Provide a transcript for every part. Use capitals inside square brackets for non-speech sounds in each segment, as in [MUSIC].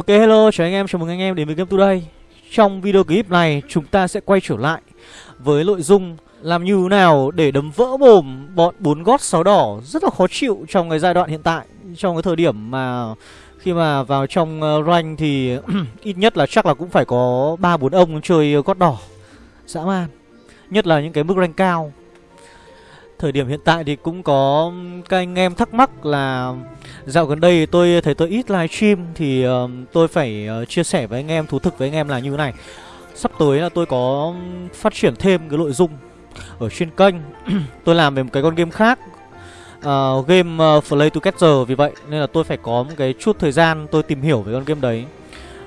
Ok hello chào anh em, chào mừng anh em đến với Game Today Trong video clip này chúng ta sẽ quay trở lại với nội dung làm như thế nào để đấm vỡ mồm bọn bốn gót sáu đỏ rất là khó chịu trong cái giai đoạn hiện tại Trong cái thời điểm mà khi mà vào trong ờ, rank thì [CLEARS THROAT] ít nhất là chắc là cũng phải có ba bốn ông chơi gót đỏ. Dã man. Nhất là những cái mức rank cao. Thời điểm hiện tại thì cũng có các anh em thắc mắc là Dạo gần đây tôi thấy tôi ít livestream Thì uh, tôi phải uh, chia sẻ với anh em, thú thực với anh em là như thế này. Sắp tới là tôi có phát triển thêm cái nội dung Ở trên kênh. [CLEARS THROAT] Tôi làm về một cái con game khác uh, Game uh, Play Together Vì vậy nên là tôi phải có một cái chút thời gian tôi tìm hiểu về con game đấy.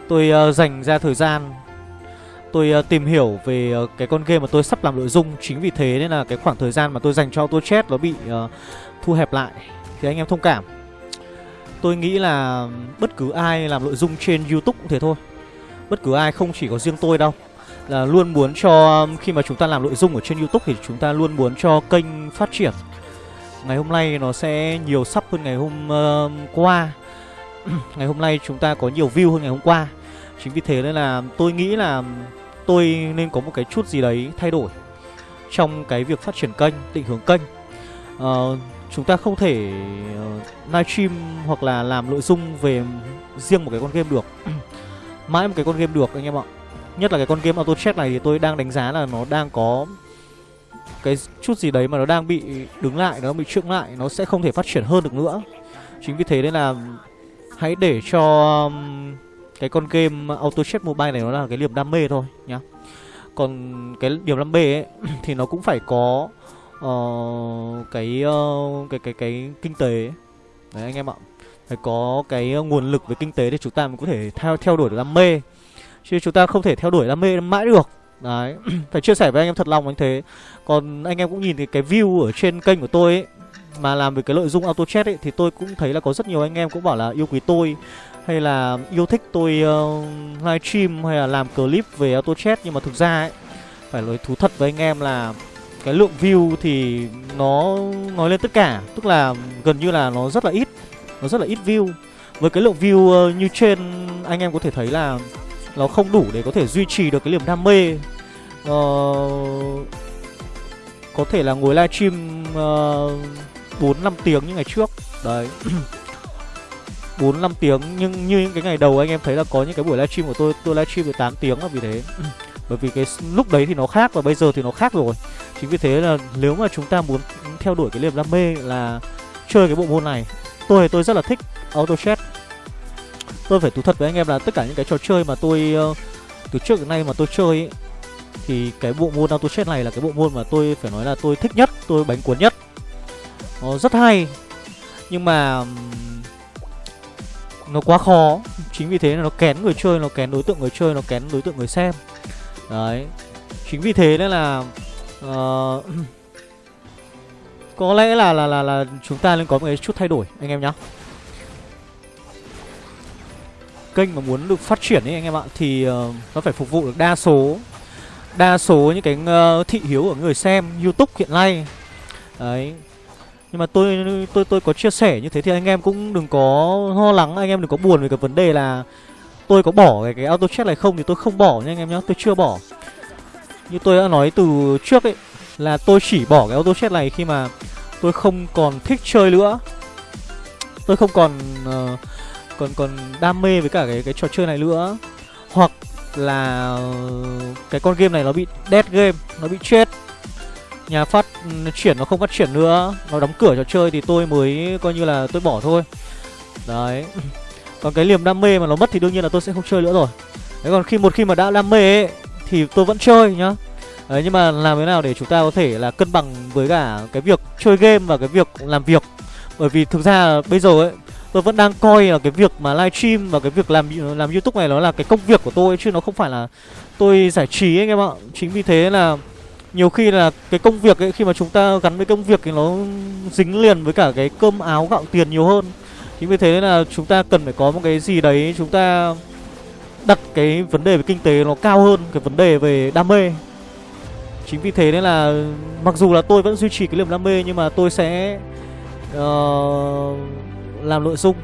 Tôi uh, dành ra thời gian tôi uh, tìm hiểu về uh, cái con game mà tôi sắp làm nội dung. Chính vì thế nên là cái khoảng thời gian mà tôi dành cho auto chat nó bị uh, thu hẹp lại thì anh em thông cảm. Tôi nghĩ là bất cứ ai làm nội dung trên youtube cũng thế thôi. Bất cứ ai không chỉ có riêng tôi đâu. Là luôn muốn cho khi mà chúng ta làm nội dung ở trên youtube thì chúng ta luôn muốn cho kênh phát triển. Ngày hôm nay nó sẽ nhiều sắp hơn ngày hôm uh, qua. [CLEARS THROAT] Ngày hôm nay chúng ta có nhiều view hơn ngày hôm qua. Chính vì thế nên là tôi nghĩ là tôi nên có một cái chút gì đấy thay đổi trong cái việc phát triển kênh, định hướng kênh. Uh, chúng ta không thể ờ, uh, livestream hoặc là làm nội dung về riêng một cái con game được. [CLEARS THROAT] Mãi một cái con game được anh em ạ. Nhất là cái con game auto Check này thì tôi đang đánh giá là nó đang có cái chút gì đấy mà nó đang bị đứng lại, nó bị trượng lại, nó sẽ không thể phát triển hơn được nữa. Chính vì thế nên là hãy để cho um, cái con game auto chat mobile này nó là cái niềm đam mê thôi nhá. Còn cái niềm đam mê ấy [CLEARS THROAT] thì nó cũng phải có uh, cái uh, cái cái cái kinh tế. Đấy anh em ạ. Phải có cái nguồn lực về kinh tế để chúng ta mới có thể theo theo đuổi được đam mê. Chứ chúng ta không thể theo đuổi đam mê mãi được. Đấy [CLEARS THROAT] phải chia sẻ với anh em thật lòng anh thế. Còn anh em cũng nhìn thấy cái view ở trên kênh của tôi ấy mà làm về cái nội dung auto chat ấy thì tôi cũng thấy là có rất nhiều anh em cũng bảo là yêu quý tôi hay là yêu thích tôi ờ, uh, livestream hay là làm clip về auto chat nhưng mà thực ra ấy phải nói thú thật với anh em là cái lượng view thì nó nói lên tất cả. Tức là gần như là nó rất là ít nó rất là ít view. Với cái lượng view uh, như trên anh em có thể thấy là nó không đủ để có thể duy trì được cái niềm đam mê. Uh, có thể là ngồi livestream bốn uh, năm tiếng như ngày trước. Đấy. [CLEARS THROAT] 4 5 tiếng nhưng như những cái ngày đầu anh em thấy là có những cái buổi livestream của tôi tôi livestream được 8 tiếng là vì thế. Bởi vì cái lúc đấy thì nó khác và bây giờ thì nó khác rồi. Chính vì thế là nếu mà chúng ta muốn theo đuổi cái niềm đam mê là chơi cái bộ môn này, tôi tôi rất là thích auto chat. Tôi phải thú thật với anh em là tất cả những cái trò chơi mà tôi uh, từ trước đến nay mà tôi chơi ấy, thì cái bộ môn auto chat này là cái bộ môn mà tôi phải nói là tôi thích nhất, tôi bánh cuốn nhất. Nó rất hay. Nhưng mà nó quá khó. Chính vì thế là nó kén người chơi nó kén đối tượng người chơi nó kén đối tượng người xem. Đấy. Chính vì thế nên là uh, [CLEARS THROAT] có lẽ là là là là chúng ta nên có một cái chút thay đổi anh em nhá. Kênh mà muốn được phát triển ấy anh em ạ thì uh, nó phải phục vụ được đa số đa số những cái uh, thị hiếu của người xem youtube hiện nay. Đấy nhưng mà tôi tôi tôi có chia sẻ như thế thì anh em cũng đừng có lo lắng anh em đừng có buồn về cái vấn đề là tôi có bỏ cái, cái auto check này không thì tôi không bỏ nha anh em nhá tôi chưa bỏ. Như tôi đã nói từ trước ấy là tôi chỉ bỏ cái auto check này khi mà tôi không còn thích chơi nữa. Tôi không còn uh, còn còn đam mê với cả cái cái trò chơi này nữa. Hoặc là cái con game này nó bị dead game nó bị chết nhà phát chuyển nó không phát triển nữa. Nó đóng cửa trò chơi thì tôi mới coi như là tôi bỏ thôi. Đấy. [LAUGHS] Còn cái niềm đam mê mà nó mất thì đương nhiên là tôi sẽ không chơi nữa rồi. Đấy, còn khi một khi mà đã đam mê ấy, thì tôi vẫn chơi nhá. Đấy, nhưng mà làm thế nào để chúng ta có thể là cân bằng với cả cái việc chơi game và cái việc làm việc? Bởi vì thực ra bây giờ ấy, tôi vẫn đang coi là cái việc mà livestream và cái việc làm làm youtube này nó là cái công việc của tôi chứ nó không phải là tôi giải trí anh em ạ. Chính vì thế là nhiều khi là cái công việc ấy khi mà chúng ta gắn với công việc thì nó dính liền với cả cái cơm áo gạo tiền nhiều hơn. Chính vì thế nên là chúng ta cần phải có một cái gì đấy chúng ta đặt cái vấn đề về kinh tế nó cao hơn cái vấn đề về đam mê. Chính vì thế nên là mặc dù là tôi vẫn duy trì cái niềm đam mê nhưng mà tôi sẽ uh, làm nội dung.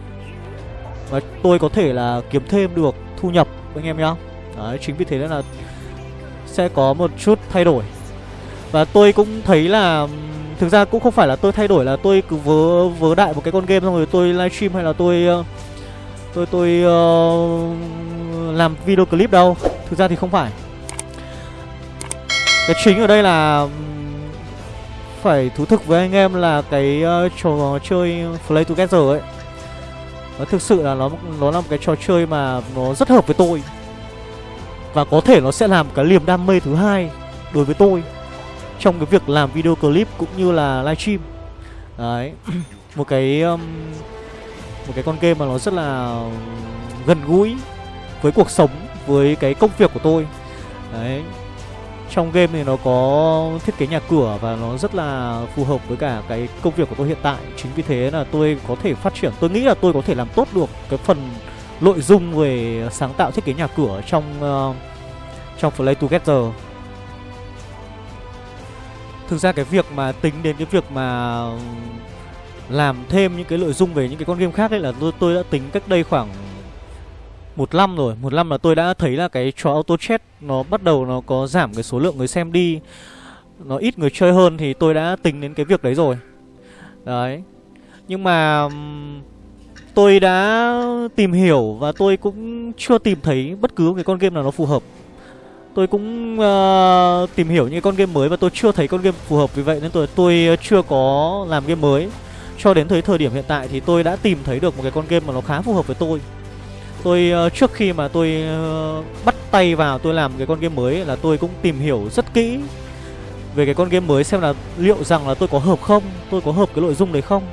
Và tôi có thể là kiếm thêm được thu nhập anh em nhá. Đấy chính vì thế nên là sẽ có một chút thay đổi và tôi cũng thấy là thực ra cũng không phải là tôi thay đổi là tôi cứ vớ vớ đại một cái con game xong rồi tôi livestream hay là tôi ờ, tôi tôi uh, làm video clip đâu. Thực ra thì không phải. Cái chính ở đây là phải thú thực với anh em là cái uh, trò chơi play together ấy nó thực sự là nó nó là một cái trò chơi mà nó rất hợp với tôi. Và có thể nó sẽ làm cái niềm đam mê thứ hai đối với tôi trong cái việc làm video clip cũng như là livestream đấy. [COUGHS] Một cái um, một cái con game mà nó rất là gần gũi với cuộc sống với cái công việc của tôi. Đấy. Trong game thì nó có thiết kế nhà cửa và nó rất là phù hợp với cả cái công việc của tôi hiện tại. Chính vì thế là tôi có thể phát triển tôi nghĩ là tôi có thể làm tốt được cái phần nội dung về sáng tạo thiết kế nhà cửa trong uh, trong Play Together thực ra cái việc mà tính đến cái việc mà làm thêm những cái nội dung về những cái con game khác ấy là tôi tôi đã tính cách đây khoảng một năm rồi. Một năm là tôi đã thấy là cái trò auto chat nó bắt đầu nó có giảm cái số lượng người xem đi. Nó ít người chơi hơn thì tôi đã tính đến cái việc đấy rồi. Đấy. Nhưng mà tôi đã tìm hiểu và tôi cũng chưa tìm thấy bất cứ cái con game nào nó phù hợp tôi cũng uh, tìm hiểu những con game mới và tôi chưa thấy con game phù hợp vì vậy nên tôi tôi chưa có làm game mới. Cho đến thời thời điểm hiện tại thì tôi đã tìm thấy được một cái con game mà nó khá phù hợp với tôi. Tôi uh, trước khi mà tôi uh, bắt tay vào tôi làm cái con game mới là tôi cũng tìm hiểu rất kỹ về cái con game mới xem là liệu rằng là tôi có hợp không tôi có hợp cái nội dung đấy không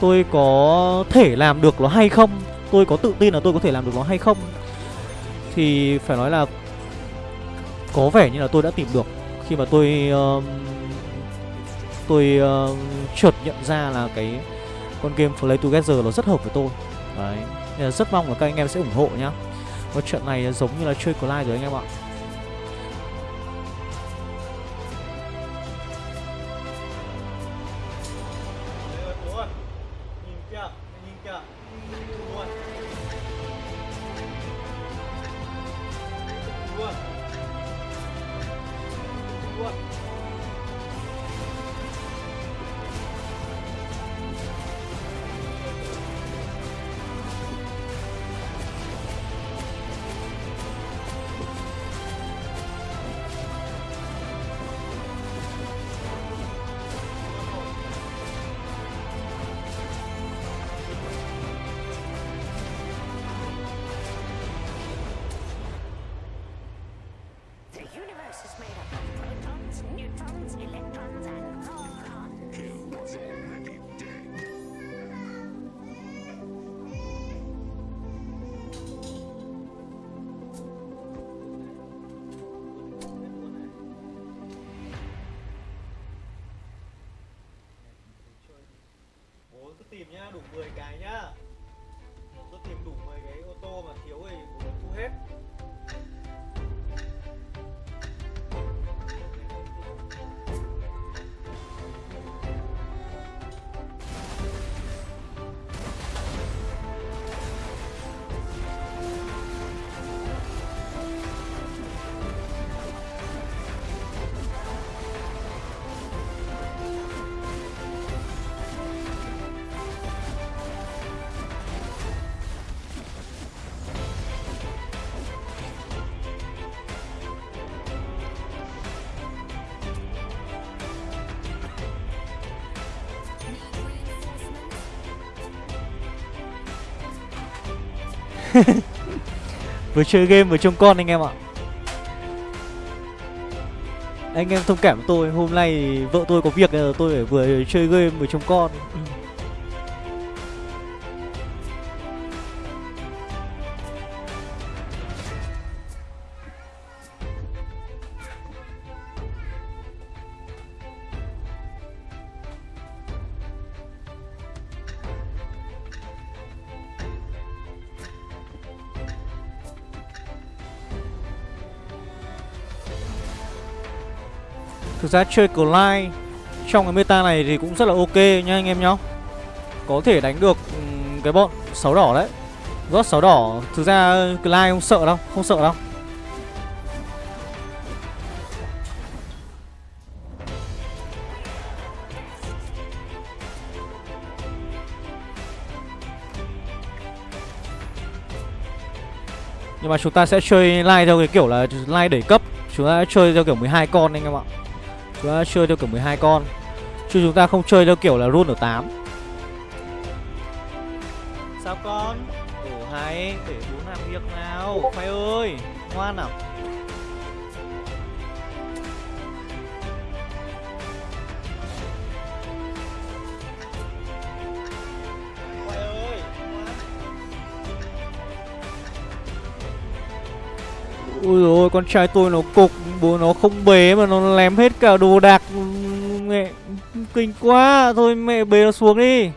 tôi có thể làm được nó hay không tôi có tự tin là tôi có thể làm được nó hay không. Thì phải nói là có vẻ như là tôi đã tìm được. Khi mà tôi uh, tôi uh, chợt nhận ra là cái con game Play Together nó rất hợp với tôi. Đấy nên là rất mong là các anh em sẽ ủng hộ nhá. Và trận này giống như là chơi Clyde rồi anh em ạ. Tìm nhá, đủ 10 cái nhá. [LAUGHS] vừa chơi game vừa trông con anh em ạ. Anh em thông cảm tôi, hôm nay vợ tôi có việc tôi phải vừa chơi game vừa trông con. Thực ra chơi Clyde trong cái meta này thì cũng rất là ok nha anh em nhá. Có thể đánh được cái bọn sáu đỏ đấy. Rót sáu đỏ, Thực ra Clyde không sợ đâu, Không sợ đâu. Nhưng mà chúng ta sẽ chơi like theo cái kiểu là like đẩy cấp. Chúng ta sẽ chơi theo kiểu 12 con anh em ạ. Chúng ta chơi theo kiểu 12 con. Chứ chúng ta không chơi theo kiểu là run ở 8 Sao con? Ủa hay, để bố làm việc nào. Khoai ơi, ngoan nào Ôi dồi ôi, con trai tôi nó cục Bố nó không bế mà nó lém hết cả đồ đạc. Mẹ Kinh quá. Thôi mẹ bế nó xuống đi.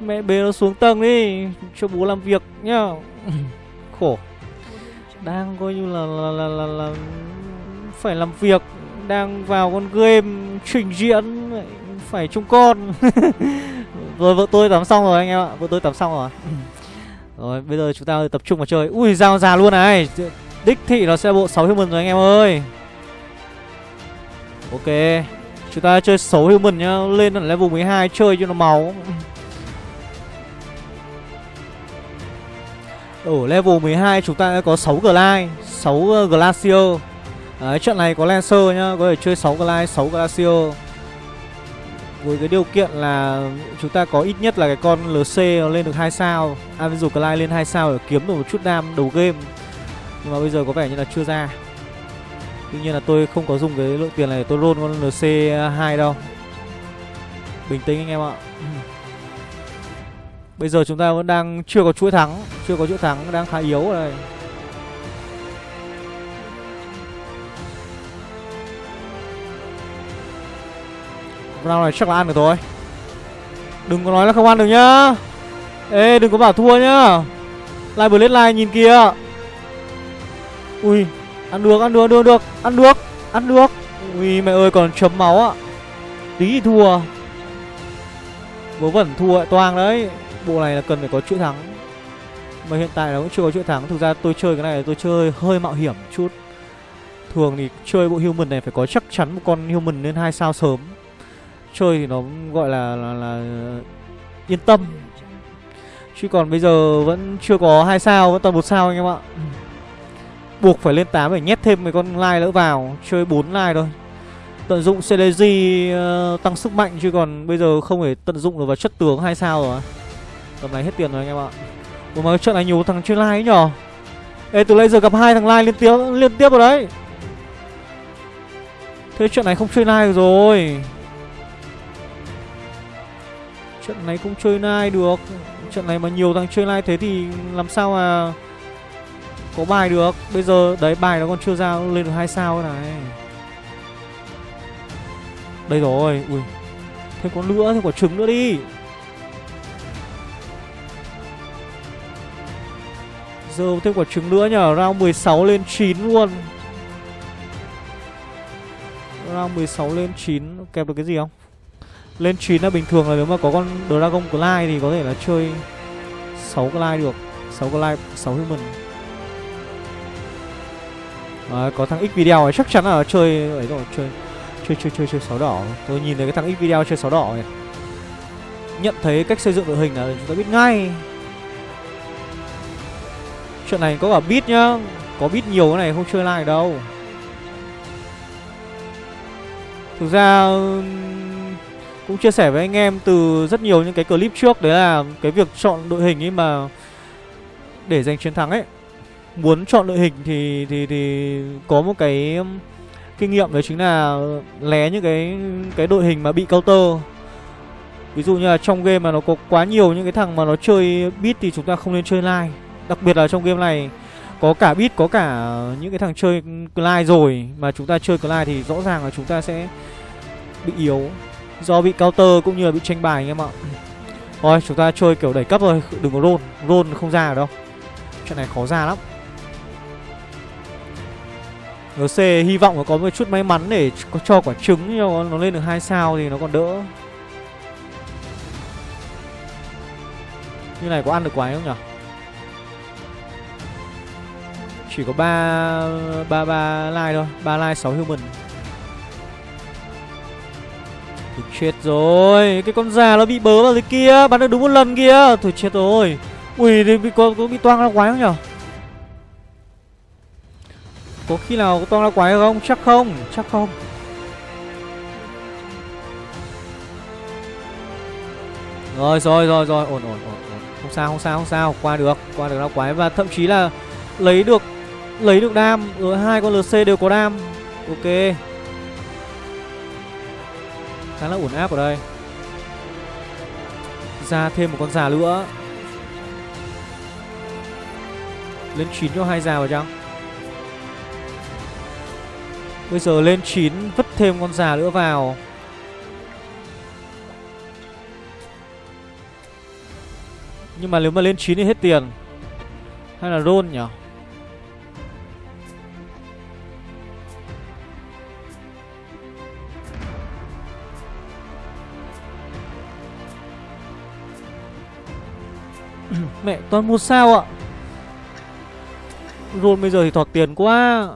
Mẹ bế nó xuống tầng đi Cho bố làm việc nhá. [LAUGHS] Khổ. Đang coi như là là, là, là, là Phải làm việc Đang vào con game Trình diễn Phải trông con. [LAUGHS] Rồi vợ tôi tắm xong rồi anh em ạ Vợ tôi tắm xong rồi. Rồi bây giờ chúng ta tập trung vào chơi. Ui dao già luôn này. Đích thị nó sẽ bộ 6 human rồi anh em ơi. Ok. Chúng ta chơi 6 human nhá. Lên ở level 12 chơi cho nó máu. Ở level 12 chúng ta có 6 Glide 6 ờ, Glacier. Đấy, trận này có Lancer nhá. Có thể chơi 6 Glide, 6 Glacier. Với cái điều kiện là Chúng ta có ít nhất là cái con LC nó lên được 2 sao. Avenger Glide lên 2 sao để kiếm được một chút đam đầu game. Nhưng mà bây giờ có vẻ như là chưa ra. Tuy nhiên là tôi không có dùng cái lượng tiền này để tôi roll con nc 2 đâu. Bình tĩnh anh em ạ. [CLEARS THROAT] Bây giờ chúng ta vẫn đang chưa có chuỗi thắng Chưa có chuỗi thắng, đang khá yếu ở đây Round này chắc là ăn được thôi Đừng có nói là không ăn được nhá. Ê đừng có bảo thua nhá. Lại Blade Line like nhìn kìa. Ui Ăn được, ăn được, ăn được, được Ăn được, ăn được. Ui mẹ ơi còn chấm máu ạ. Tí thì thua. Vớ vẩn thua lại toang đấy. Bộ này là cần phải có chuỗi thắng. Mà hiện tại nó cũng chưa có chuỗi thắng. Thực ra tôi chơi cái này tôi chơi hơi mạo hiểm chút. Thường thì chơi bộ human này phải có chắc chắn một con human lên hai sao sớm. Chơi thì nó gọi là, là, là yên tâm. Chứ còn bây giờ vẫn chưa có hai sao, vẫn toàn một sao anh em ạ. Buộc phải lên 8 để nhét thêm mấy con lai nữa vào Chơi 4 lai thôi. Tận dụng CDG uh, ờ, tăng sức mạnh Chứ còn bây giờ không thể tận dụng được vào chất tướng hay sao rồi. Tầm này hết tiền rồi anh em ạ. Ủa mà trận này nhiều thằng chơi lai ấy nhở? Ê từ nãy giờ gặp hai thằng lai liên tiếp liên tiếp rồi đấy. Thế trận này không chơi lai rồi. Trận này không chơi lai được. Trận này mà nhiều thằng chơi lai thế thì làm sao mà có bài được. Bây giờ, đấy, bài nó còn chưa ra lên được hai sao này. Đây rồi, Ui. Thêm con nữa, thêm quả trứng nữa đi. Giờ thêm quả trứng nữa nhở Round 16 lên 9 luôn. Round 16 lên 9 Kẹp được cái gì không? Lên 9 là bình thường là nếu mà có con Dragon Clyde Thì có thể là chơi 6 Clyde được. 6 Clyde 6 human. Đấy, có thằng X video này chắc chắn là chơi ấy rồi chơi chơi chơi chơi chơi sáu đỏ. Tôi nhìn thấy cái thằng X video chơi sáu đỏ này nhận thấy cách xây dựng đội hình là chúng ta biết ngay. Chuyện này có cả bit nhá. Có bit nhiều cái này không chơi lại đâu. Thực ra cũng chia sẻ với anh em từ rất nhiều những cái clip trước. Đấy là cái việc chọn đội hình ấy mà để giành chiến thắng ấy muốn chọn đội hình thì thì thì có một cái um, kinh nghiệm đấy chính là lé những cái cái đội hình mà bị counter. Ví dụ như là trong game mà nó có quá nhiều những cái thằng mà nó chơi beat thì chúng ta không nên chơi live đặc biệt là trong game này, có cả beat, có cả những cái thằng chơi live rồi mà chúng ta chơi live thì rõ ràng là chúng ta sẽ bị yếu do bị counter cũng như là bị tranh bài anh em ạ. Thôi, chúng ta chơi kiểu đẩy cấp rồi đừng có roll. Roll không ra ở đâu. Chuyện này khó ra lắm. NC hy vọng nó có một chút may mắn để có cho quả trứng cho nó lên được hai sao thì nó còn đỡ. Như này có ăn được quái không nhỉ? Chỉ có ba ba ba like thôi 3 like 6 human. Thì chết rồi Cái con già nó bị bớ vào dưới kia Bắn được đúng một lần kia Thôi chết rồi. Ui thì có, có bị toang ra quái không nhỉ? Có khi nào có toang la quái không? Chắc không Chắc không. Rồi rồi rồi rồi. Ổn ổn ổn ổn. Không sao không sao không sao. Qua được Qua được la quái. Và thậm chí là Lấy được Lấy được đam. Ở hai con LC đều có đam. Ok. Khá là ổn áp ở đây. Ra thêm một con già nữa. Lên 9 cho hai già vào chăng? Bây giờ lên 9 Vứt thêm con già nữa vào. Nhưng mà nếu mà lên 9 thì hết tiền. Hay là roll nhỉ? [COUGHS] Mẹ, toàn một sao ạ? Roll bây giờ thì thọt tiền quá.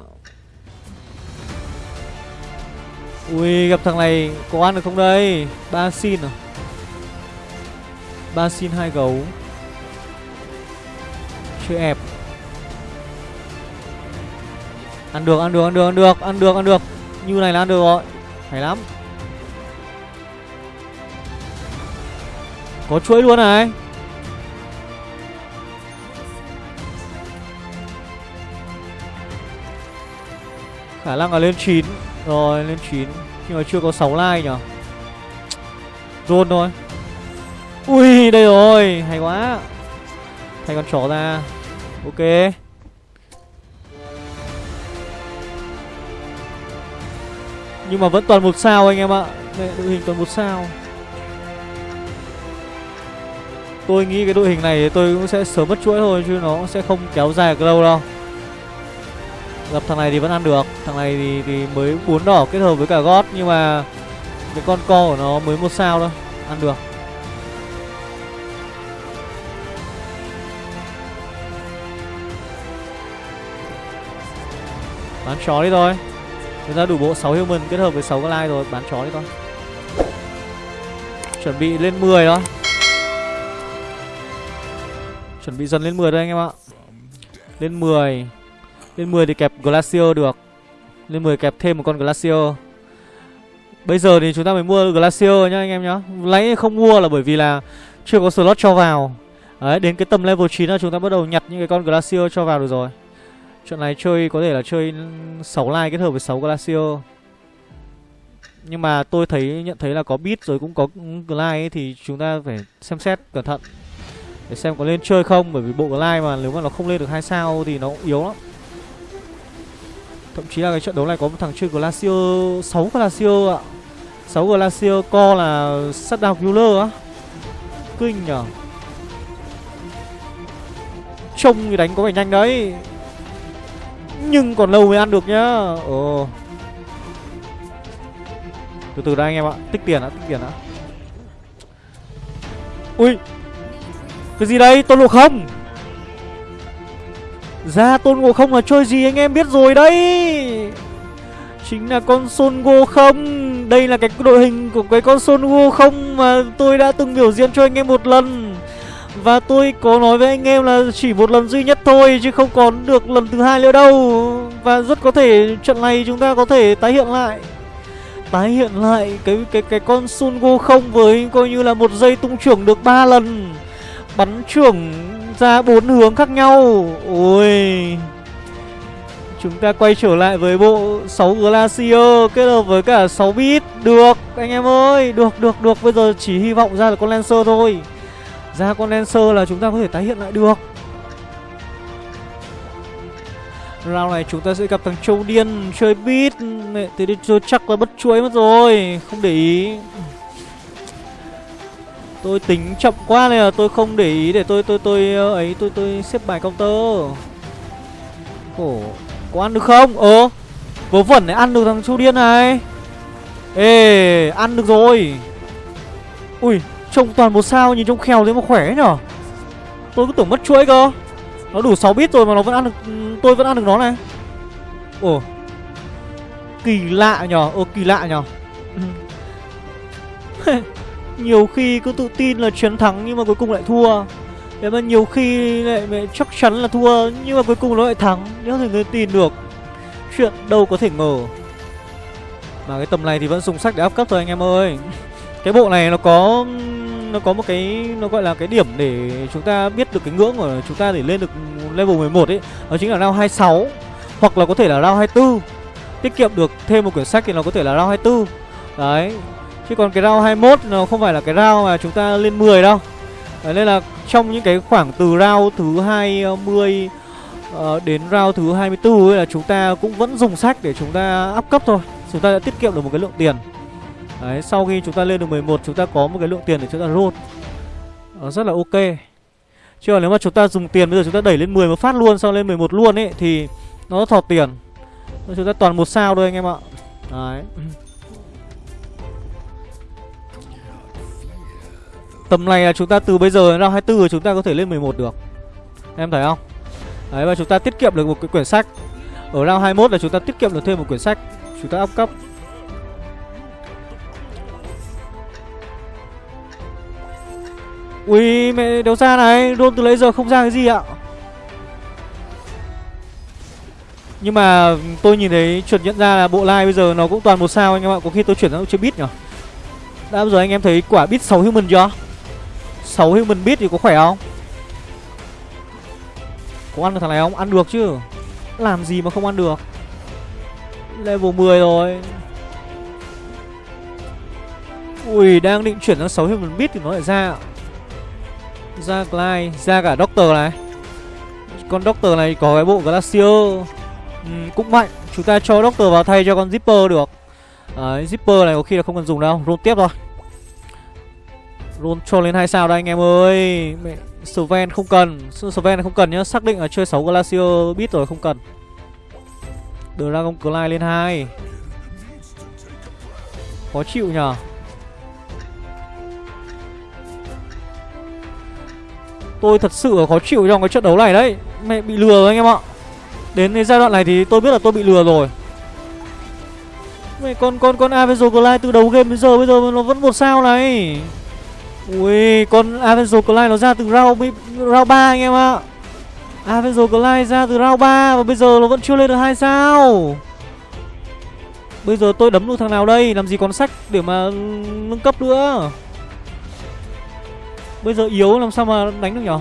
Ui, gặp thằng này có ăn được không đây? Ba xin à? Ba xin hai gấu. Chưa ép Ăn được ăn được ăn được ăn được ăn được ăn được. Như này là ăn được rồi. Hay lắm. Có chuỗi luôn này. Khả năng là lên 9 rồi, lên 9 Nhưng mà chưa có 6 like nhở? Rôn thôi. Ui, đây rồi. Hay quá. Thay con chó ra. Ok. Nhưng mà vẫn toàn một sao anh em ạ. Đội hình toàn một sao. Tôi nghĩ cái đội hình này tôi cũng sẽ sớm mất chuỗi thôi, Chứ nó sẽ không kéo dài được lâu đâu. Gặp thằng này thì vẫn ăn được. Thằng này thì, thì mới bốn đỏ kết hợp với cả gót Nhưng mà Cái con co của nó mới một sao thôi Ăn được. Bán chó đi thôi. Chúng ta đủ bộ 6 human kết hợp với 6 cái like rồi Bán chó đi thôi. Chuẩn bị lên 10 thôi. Chuẩn bị dần lên 10 thôi anh em ạ. Lên 10 lên 10 thì kẹp Glacier được. Lên 10 kẹp thêm một con Glacier Bây giờ thì chúng ta mới mua Glacier nhá anh em nhá. Lấy không mua là bởi vì là Chưa có slot cho vào. Đấy đến cái tầm level 9 là chúng ta bắt đầu nhặt những cái con Glacier cho vào được rồi. Trận này chơi có thể là chơi 6 line kết hợp với 6 Glacier Nhưng mà tôi thấy nhận thấy là có bit rồi cũng có glide ấy, thì chúng ta phải xem xét cẩn thận để xem có lên chơi không. Bởi vì bộ glide mà nếu mà nó không lên được hai sao thì nó cũng yếu lắm thậm chí là cái trận đấu này có một thằng chơi glacier 6 glacier ạ. 6 glacier co là sắt đào killer á. Kinh nhở trông thì đánh có vẻ nhanh đấy. Nhưng còn lâu mới ăn được nhá. Ồ. Từ từ đây anh em ạ Tích tiền đã, tích tiền đã. Ui. Cái gì đây, tôi lộ không? Ra tôn ngộ không là chơi gì anh em biết rồi đấy. Chính là con Son Go không. Đây là cái đội hình của cái con Son Go không Mà tôi đã từng biểu diễn cho anh em một lần. Và tôi có nói với anh em là chỉ một lần duy nhất thôi, Chứ không còn được lần thứ hai nữa đâu. Và rất có thể trận này chúng ta có thể tái hiện lại. Tái hiện lại cái cái cái con Sun Go không với coi như là một giây tung trưởng được 3 lần. Bắn trưởng ra bốn hướng khác nhau. Ôi Chúng ta quay trở lại với bộ 6 Glacier kết hợp với cả 6 bit Được anh em ơi. Được được được. Bây giờ chỉ hy vọng ra là con Lancer thôi. Ra con Lancer là chúng ta có thể tái hiện lại được. Round này chúng ta sẽ gặp thằng Châu Điên chơi beat. Mẹ, Thế thì chắc là bất chuối mất rồi. Không để ý. Tôi tính chậm quá nên là tôi không để ý để tôi tôi tôi ờ, ấy tôi tôi xếp bài counter. Khổ. Có ăn được không? Ờ. Vớ vẩn này ăn được thằng Châu Điên này. Ê, ăn được rồi. Ui, Trông toàn một sao nhìn trông khèo thế mà khỏe nhở Tôi cứ tưởng mất chuỗi cơ Nó đủ 6 bit rồi mà nó vẫn ăn được ừ, Tôi vẫn ăn được nó này Ồ Kỳ lạ nhở Ồ kỳ lạ nhở [LAUGHS] [LAUGHS] Nhiều khi cứ tự tin là chiến thắng Nhưng mà cuối cùng lại thua. Thế mà nhiều khi lại mẹ chắc chắn là thua Nhưng mà cuối cùng nó lại thắng Nếu thì người tin được. Chuyện đâu có thể ngờ. Mà cái tầm này thì vẫn dùng sách để áp cấp thôi anh em ơi. [LAUGHS] Cái bộ này nó có nó có một cái, nó gọi là cái điểm để chúng ta biết được cái ngưỡng của chúng ta để lên được level 11 ấy đó chính là round 26 hoặc là có thể là round 24 tiết kiệm được thêm một quyển sách thì nó có thể là round 24 đấy chứ còn cái round 21 nó không phải là cái round mà chúng ta lên 10 đâu. Đấy, nên là trong những cái khoảng từ round thứ 20 uh, ờ, đến round thứ 24 ấy là chúng ta cũng vẫn dùng sách để chúng ta up cấp thôi. Chúng ta đã tiết kiệm được một cái lượng tiền. Đấy, sau khi chúng ta lên được 11 chúng ta có một cái lượng tiền để chúng ta roll. Nó rất là ok. Chứ còn nếu mà chúng ta dùng tiền bây giờ chúng ta đẩy lên 10 một phát luôn Sau lên 11 luôn ấy Thì nó thọt tiền. Chúng ta toàn một sao thôi anh em ạ. Đấy. Tầm này là chúng ta từ bây giờ ra 24 rồi chúng ta có thể lên 11 được. Em thấy không? Đấy, và chúng ta tiết kiệm được một cái quyển sách. Ở năm 21 là chúng ta tiết kiệm được thêm một quyển sách. Chúng ta up cấp. Ui, mẹ đéo ra này. Đôn từ lấy giờ không ra cái gì ạ? Nhưng mà tôi nhìn thấy chuẩn nhận ra là bộ like bây giờ nó cũng toàn một sao anh em ạ. Có khi tôi chuyển sang chưa bit nhỉ Đã bao giờ anh em thấy quả bit 6 human chưa? 6 human beat thì có khỏe không? Có ăn được thằng này không? Ăn được chứ. Làm gì mà không ăn được? Level 10 rồi. Ui đang định chuyển sang 6 human beat thì nó lại ra. Ra Clyde Ra cả Doctor này. Con Doctor này có cái bộ Glacier. Ừ, Cũng mạnh. Chúng ta cho Doctor vào thay cho con Zipper được. Đấy, Zipper này có khi là không cần dùng đâu. Roll tiếp thôi. Roll cho lên hai sao đây anh em ơi. Mẹ, Sven không cần. Sven không cần nhá. Xác định là chơi 6 Glacier biết rồi không cần. Dragon Clyde lên hai. Khó chịu nhờ. Tôi thật sự khó chịu trong cái trận đấu này đấy. Mẹ bị lừa rồi anh em ạ. Đến cái giai đoạn này thì tôi biết là tôi bị lừa rồi. Mẹ con con con Avenger Clyde từ đầu game đến giờ bây giờ nó vẫn một sao này. Ui con Avenger Clyde nó ra từ round, round 3 anh em ạ. Avenger Clyde ra từ round 3 Và bây giờ nó vẫn chưa lên được 2 sao. Bây giờ tôi đấm được thằng nào đây Làm gì còn sách để mà nâng cấp nữa. Bây giờ yếu làm sao mà đánh được nhở?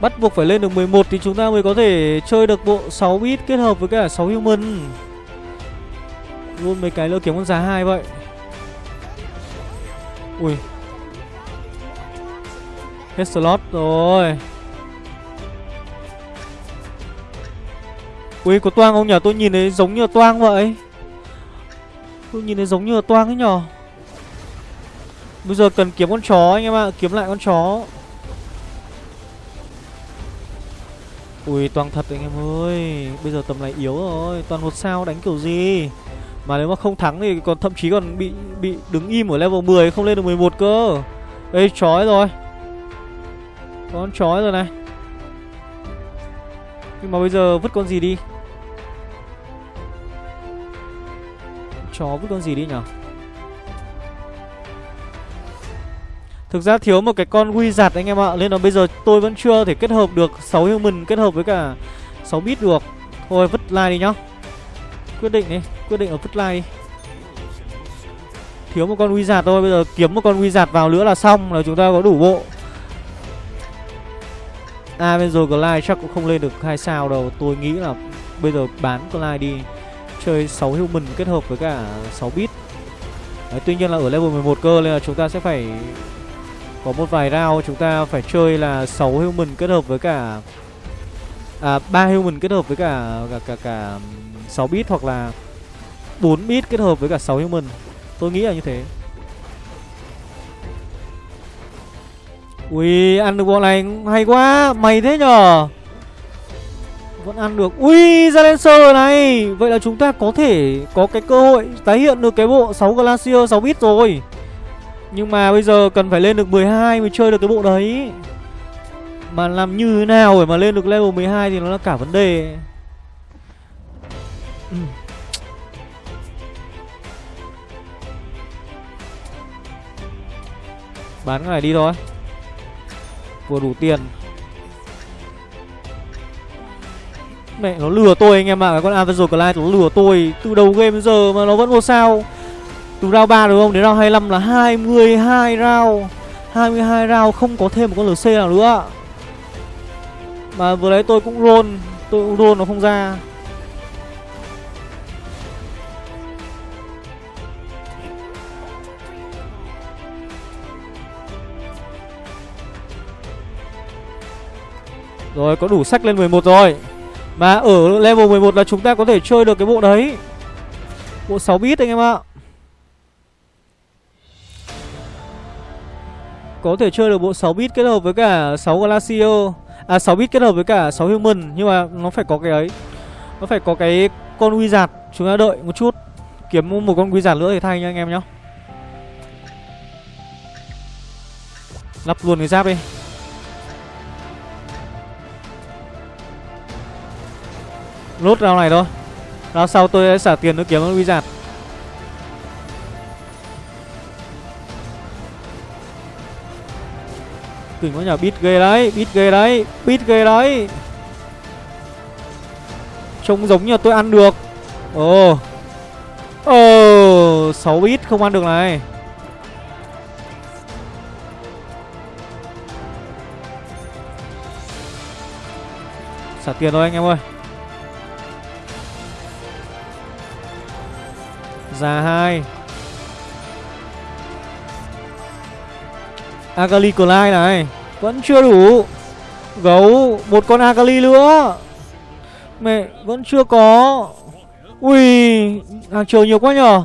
Bắt buộc phải lên được 11 thì chúng ta mới có thể chơi được bộ 6 bit kết hợp với cả 6 human. Luôn mấy cái lỡ kiếm con giá hai vậy. Ui. Hết slot rồi. Ui, có toang không nhỉ Tôi nhìn thấy giống như toang vậy. Tôi nhìn thấy giống như toang ấy nhở? Bây giờ cần kiếm con chó anh em ạ. Kiếm lại con chó. Ui toàn thật anh em ơi. Bây giờ tầm này yếu rồi. Toàn một sao đánh kiểu gì? Mà nếu mà không thắng thì còn thậm chí còn bị bị đứng im ở level 10 Không lên được 11 cơ. Ê, chói rồi. Con chói rồi này. Nhưng mà bây giờ vứt con gì đi? Chó vứt con gì đi nhở? Thực ra thiếu một cái con quy giặt anh em ạ, Nên là bây giờ tôi vẫn chưa thể kết hợp được 6 human kết hợp với cả 6 bit được. Thôi, vứt like đi nhá. Quyết định đi Quyết định ở vứt like Thiếu một con wizard thôi Bây giờ kiếm một con wizard vào nữa là xong Là chúng ta có đủ bộ. À bên rồi Glide chắc cũng không lên được hai sao đâu. Tôi nghĩ là bây giờ bán Glide đi Chơi 6 human kết hợp với cả 6 bit Đấy, Tuy nhiên là ở level 11 cơ Nên là chúng ta sẽ phải có một vài round. Chúng ta phải chơi là 6 human kết hợp với cả à 3 human kết hợp với cả cả cả cả 6 bit hoặc là 4 bit kết hợp với cả 6 human. Tôi nghĩ là như thế. Ui, ăn được bọn này hay quá, mày thế nhở Vẫn ăn được. Ui, Silencer này. Vậy là chúng ta có thể có cái cơ hội tái hiện được cái bộ 6 Glacier 6 bit rồi. Nhưng mà bây giờ cần phải lên được 12 mới chơi được cái bộ đấy. Mà làm như thế nào để mà lên được level 12 thì nó là cả vấn đề ừ. Bán cái này đi thôi. Vừa đủ tiền. Mẹ, nó lừa tôi anh em ạ. À. Cái con Avenger Clyde nó lừa tôi. Từ đầu game giờ mà nó vẫn một sao. Từ round 3 đúng không? Đến round 25 là 22 round. 22 round không có thêm một con LC nào nữa. Mà vừa đấy tôi cũng roll. Tôi cũng roll nó không ra. Rồi, có đủ sách lên 11 rồi. Mà ở level 11 là chúng ta có thể chơi được cái bộ đấy. Bộ 6 bit anh em ạ. Có thể chơi được bộ 6 bit kết hợp với cả 6 Glacier À 6 bit kết hợp với cả 6 Human, Nhưng mà nó phải có cái ấy. Nó phải có cái con Wizard Chúng ta đợi một chút. Kiếm một con Wizard nữa thì thay nha anh em nhá. Lắp luôn cái giáp đi. Lốt rau này thôi. Rao sau tôi sẽ xả tiền nữa kiếm con Wizard. Kinh quá nhờ, bít ghê đấy, bít ghê đấy, bít ghê đấy. Trông giống như tôi ăn được. Ồ. Ồ 6 bít không ăn được này. Xả tiền thôi anh em ơi. Già hai. Akali Clyde này, Vẫn chưa đủ. Gấu, Một con Akali nữa. Mẹ, Vẫn chưa có. Ui, Hàng chờ nhiều quá nhở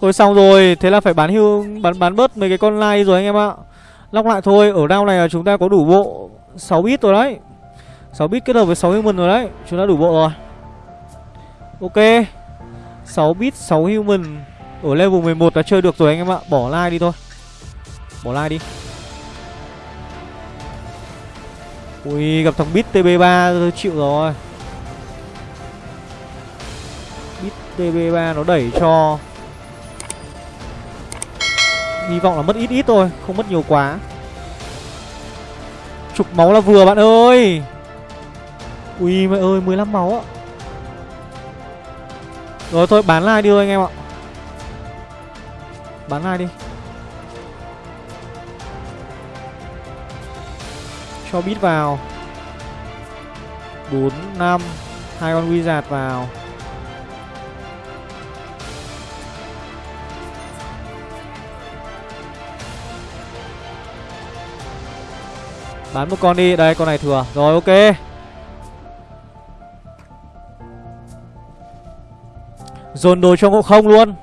Thôi xong rồi, Thế là phải bán hưu, Bán bán bớt mấy cái con lai rồi anh em ạ. Lóc lại thôi, Ở round này là chúng ta có đủ bộ 6 bit rồi đấy. 6 bit kết hợp với 6 human rồi đấy, Chúng ta đủ bộ rồi. Ok. 6 bit 6 human Ở level 11 đã chơi được rồi anh em ạ. Bỏ like đi thôi. Bỏ like đi. Ui, gặp thằng Bit TB3 tôi chịu rồi. Bit TB3 nó đẩy cho. Hy vọng là mất ít ít thôi, Không mất nhiều quá. Chục máu là vừa, bạn ơi. Ui, mẹ ơi 15 máu ạ. Rồi thôi bán lại đi thôi anh em ạ. Bán lại đi. Cho bit vào. 4, 5 hai con wizard vào. Bán một con đi. Đây con này thừa. Rồi ok. Dồn đồ cho ngộ không luôn.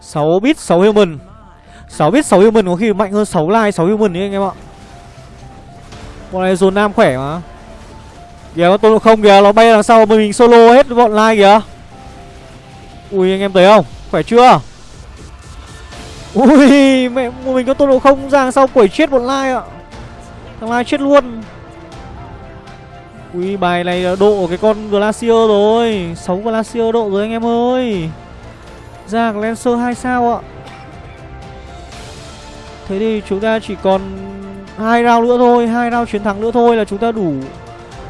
Sáu bit, sáu human. Sáu bit, sáu human có khi mạnh hơn sáu like, sáu human đấy anh em ạ. Bọn này dồn nam khỏe mà. Kìa, con tôn không kìa, Nó bay đằng sau mình solo hết bọn like kìa. Ui, anh em thấy không? Khỏe chưa? Ui, mẹ mình có tôn độ không ra đằng sau quẩy chết bọn like ạ. Thằng lai chết luôn. Ui, bài này độ cái con Glacier rồi. Sáu Glacier độ rồi anh em ơi. Ra Lancer hai sao ạ. Thế thì chúng ta chỉ còn hai round nữa thôi, hai round chiến thắng nữa thôi là chúng ta đủ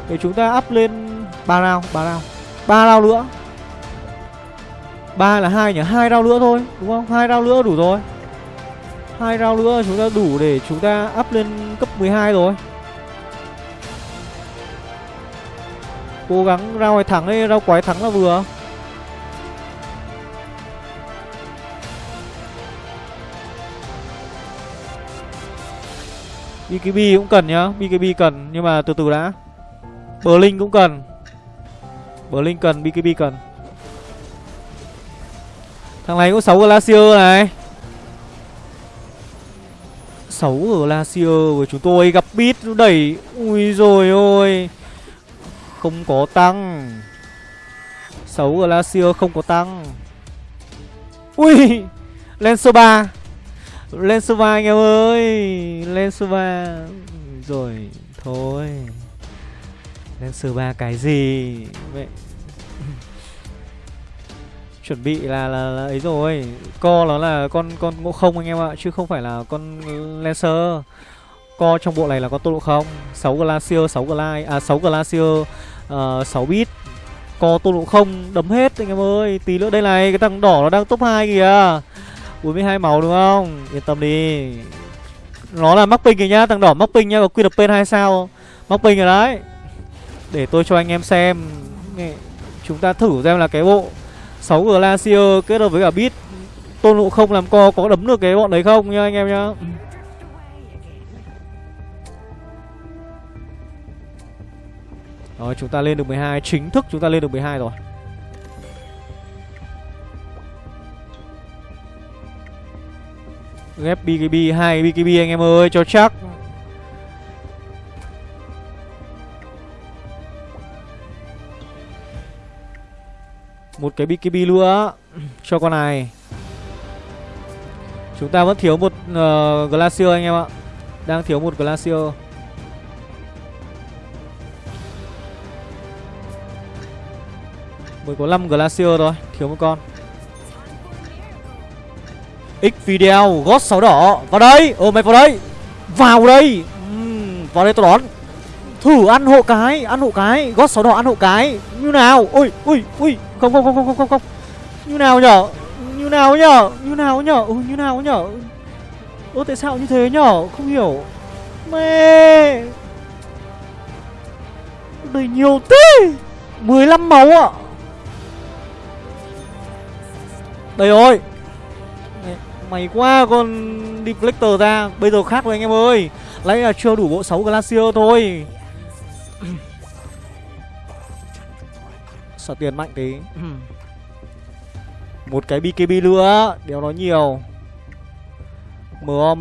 Để chúng ta up lên ba round ba round ba round nữa. Ba là hai nhỉ? Hai round nữa thôi, đúng không? Hai round nữa đủ rồi hai round nữa chúng ta đủ để chúng ta up lên cấp 12 rồi. Cố gắng round này thắng đi, round quái thắng là vừa. BKB cũng cần nhá BKB cần, nhưng mà từ từ đã. Berlin cũng cần. Berlin cần BKB cần. Thằng này cũng 6 Glacier này. 6 Glacier của chúng tôi. Gặp bit đẩy. Ui rồi ôi. Không có tăng. 6 Glacier không có tăng. Ui. Lancer 3 Lancer 3 anh em ơi. Lancer 3 Rồi, Thôi. Lancer 3 cái gì? Mẹ chuẩn bị là, là là ấy rồi. Co nó là con con ngộ không anh em ạ chứ không phải là con lancer. Co trong bộ này là con tốc độ không 6 glacier 6 glide à 6 glacier uh, 6 bit co tốc độ không đấm hết anh em ơi tí nữa đây này cái thằng đỏ nó đang top 2 kìa. 42 máu đúng không? Yên tâm đi. Nó là mắc ping kìa nhá thằng đỏ mắc ping nhá có quy đập tên hai sao? Mắc ping rồi đấy. Để tôi cho anh em xem. Chúng ta thử xem là cái bộ 6 Glacier kết hợp với cả Beat. Tôn Ngộ không làm co, có đấm được cái bọn đấy không nha anh em nhá? Rồi, chúng ta lên được 12 Chính thức chúng ta lên được 12 rồi. Ghép BKB 2 BKB anh em ơi, cho chắc. Một cái BKB nữa Cho con này. Chúng ta vẫn thiếu một uh, Glacier anh em ạ. Đang thiếu một Glacier. Mới có 5 Glacier thôi Thiếu một con. X video gót 6 đỏ. Vào đây. Ồ mày vào đây. Vào đây. Uhm, Vào đây tôi đón. Thử ăn hộ cái Ăn hộ cái. Gót 6 đỏ ăn hộ cái. Như nào? Ui ui ui không không không không không không. Như nào nhở? Như nào nhở? Như nào nhở? Ừ như nào nhở? Ơ, tại sao như thế nhở? Không hiểu. Mê Đầy nhiều thế! 15 máu ạ. Đây rồi. Mày quá con Deflector ra. Bây giờ khác rồi anh em ơi. Lấy là chưa đủ bộ 6 Glacier thôi. Sợ tiền mạnh tí. Một cái BKB nữa Đéo nói nhiều. MOM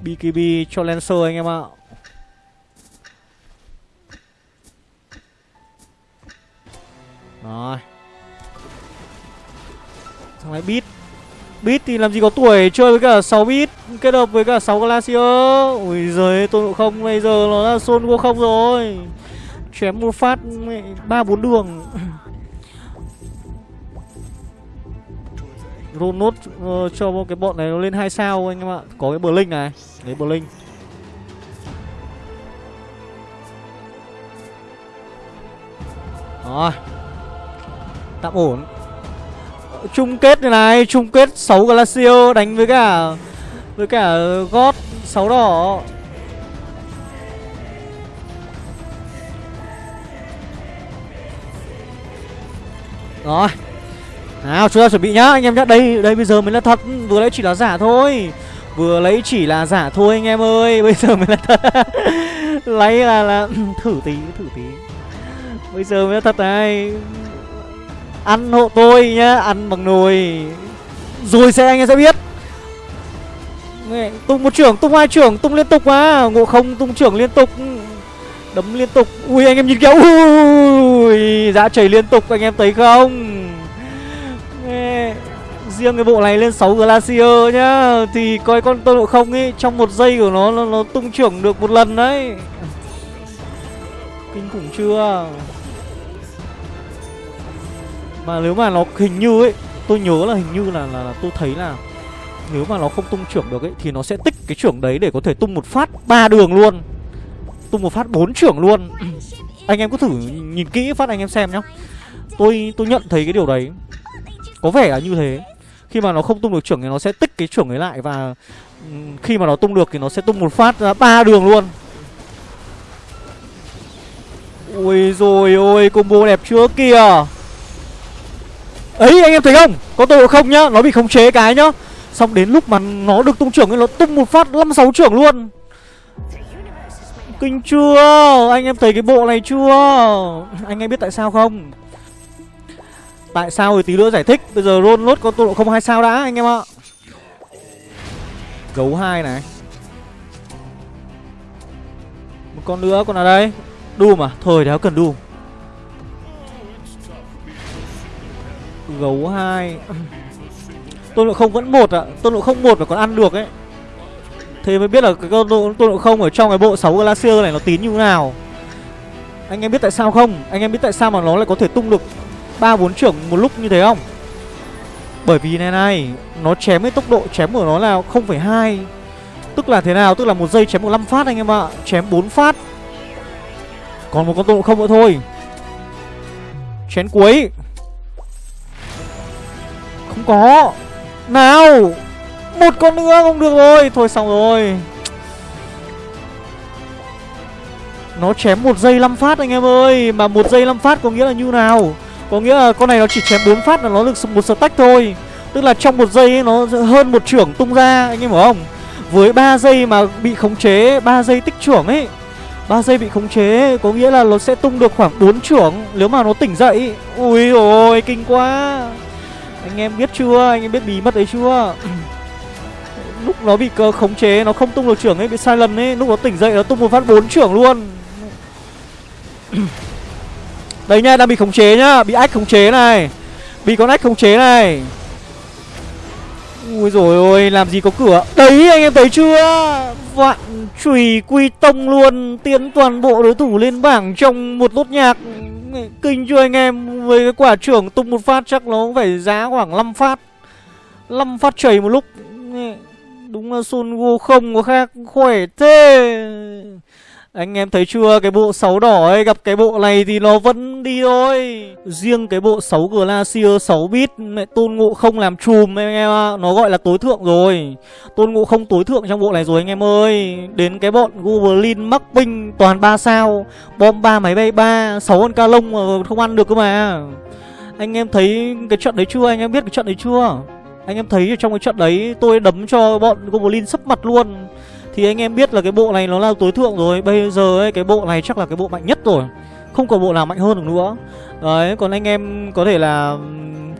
BKB cho Lancer anh em ạ. Rồi. Thằng này bit Bit thì làm gì có tuổi chơi với cả 6 bit Kết hợp với cả 6 Glacier. Ui giời tôi không bây giờ nó là Son Go không rồi chém một phát ba bốn đường. Roll nốt uh, cho cái bọn này nó lên hai sao anh em ạ. Có cái bờ linh này Đấy bờ linh rồi. Tạm ổn. Chung kết này này chung kết 6 glacier đánh với cả với cả gót 6 đỏ. Rồi. Nào chúng ta chuẩn bị nhá. Anh em nhá Đây đây bây giờ mới là thật. Vừa lấy chỉ là giả thôi. Vừa lấy chỉ là giả thôi anh em ơi. [LAUGHS] Bây giờ mới là thật. [LAUGHS] Lấy là là [CLEARS THROAT] Thử tí thử tí. Bây giờ mới là thật này. Ăn hộ tôi nhá Ăn bằng nồi. Rồi sẽ anh em sẽ biết. Tung một trưởng, tung hai trưởng, tung liên tục mà Ngộ không tung trưởng liên tục. Đấm liên tục. Ui anh em nhìn kìa. Ui. Dã chảy liên tục anh em thấy không? Riêng cái bộ này lên 6 Glacier nhá Thì coi con tôn độ không ấy Trong một giây của nó nó, nó tung trưởng được một lần đấy. Kinh khủng chưa? Mà nếu mà nó hình như ấy Tôi nhớ là hình như là, là, là tôi thấy là Nếu mà nó không tung trưởng được ấy Thì nó sẽ tích cái trưởng đấy để có thể tung một phát ba đường luôn. Tung một phát bốn trưởng luôn anh em cứ thử nhìn kỹ phát anh em xem nhá. Tôi tôi nhận thấy cái điều đấy. Có vẻ là như thế. Khi mà nó không tung được trưởng thì nó sẽ tích cái trưởng ấy lại và khi mà nó tung được thì nó sẽ tung một phát ra ba đường luôn. Ui rồi ôi, combo đẹp chưa kìa ấy, anh em thấy không? Có tội không nhá? Nó bị khống chế cái nhá. Xong đến lúc mà nó được tung trưởng thì nó tung một phát năm sáu trưởng luôn. Kinh chưa Anh em thấy cái bộ này chưa? Anh em biết tại sao không? Tại sao thì tí nữa giải thích. Bây giờ roll nốt con tốc độ không hai sao đã, anh em ạ. Gấu hai này. Một con nữa, con nào đây? Doom à? Thôi, đéo cần Doom. Gấu hai. Tôn độ không vẫn một ạ. À. Tôn độ không một mà còn ăn được ấy. Thế mới biết là cái con tôn độ không ở trong cái bộ 6 Glacier này nó tín như thế nào. Anh em biết tại sao không? Anh em biết tại sao mà nó lại có thể tung được ba bốn trưởng một lúc như thế không? Bởi vì này này Nó chém cái tốc độ chém của nó là 0,2 Tức là thế nào? Tức là một giây chém một 5 phát anh em ạ. Chém 4 phát. Còn một con tôn độ không nữa thôi. Chén cuối. Không có. Nào! Một con nữa không được rồi. Thôi xong rồi. Nó chém một giây 5 phát anh em ơi. Mà một giây 5 phát có nghĩa là như nào? Có nghĩa là con này nó chỉ chém 4 phát là nó được một stack thôi. Tức là trong một giây ấy, nó hơn một trưởng tung ra Anh em hiểu không? Với 3 giây mà bị khống chế 3 giây tích trưởng ấy. 3 giây bị khống chế Có nghĩa là nó sẽ tung được khoảng 4 trưởng. Nếu mà nó tỉnh dậy Ui ôi kinh quá. Anh em biết chưa? Anh em biết bí mật đấy chưa? [CLEARS THROAT] nó bị cơ khống chế, Nó không tung được trưởng ấy, Bị sai lần ấy, Lúc nó tỉnh dậy nó tung một phát bốn trưởng luôn. [CLEARS THROAT] Đấy nha, đang bị khống chế nhá, Bị ách khống chế này, Bị con ách khống chế này. Ui rồi ôi, làm gì có cửa. Đấy, anh em thấy chưa? Vạn chùy quy tông luôn, Tiến toàn bộ đối thủ lên bảng trong một lốt nhạc. Kinh chưa anh em? Với cái quả trưởng tung một phát chắc nó phải giá khoảng 5 phát 5 phát chảy một lúc. Đúng là Son Go không có khác, khỏe thế. Anh em thấy chưa, Cái bộ 6 đỏ ấy, Gặp cái bộ này thì nó vẫn đi thôi. Riêng cái bộ 6 Glacier 6 bit mẹ Tôn Ngộ không làm chùm anh em ạ, Nó gọi là tối thượng rồi. Tôn Ngộ không tối thượng trong bộ này rồi anh em ơi. Đến cái bọn Goblin, mắc binh toàn 3 sao. Bom 3 máy bay 3 6 con ca lông mà không ăn được cơ mà. Anh em thấy cái trận đấy chưa? Anh em biết cái trận đấy chưa? Anh em thấy trong cái trận đấy tôi đấm cho bọn Goblin sấp mặt luôn. Thì anh em biết là cái bộ này nó là tối thượng rồi. Bây giờ ấy, cái bộ này chắc là cái bộ mạnh nhất rồi. Không có bộ nào mạnh hơn được nữa. Đấy, còn anh em có thể là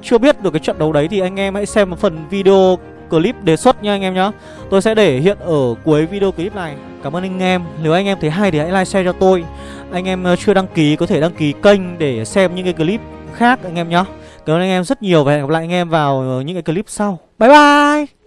chưa biết được cái trận đấu đấy Thì anh em hãy xem một phần video clip đề xuất nha anh em nhá. Tôi sẽ để hiện ở cuối video clip này. Cảm ơn anh em. Nếu anh em thấy hay thì hãy like, share cho tôi. Anh em ờ, chưa đăng ký có thể đăng ký kênh để xem những cái clip khác anh em nhá. Cảm ơn anh em rất nhiều và hẹn gặp lại anh em vào những cái clip sau. Bye bye!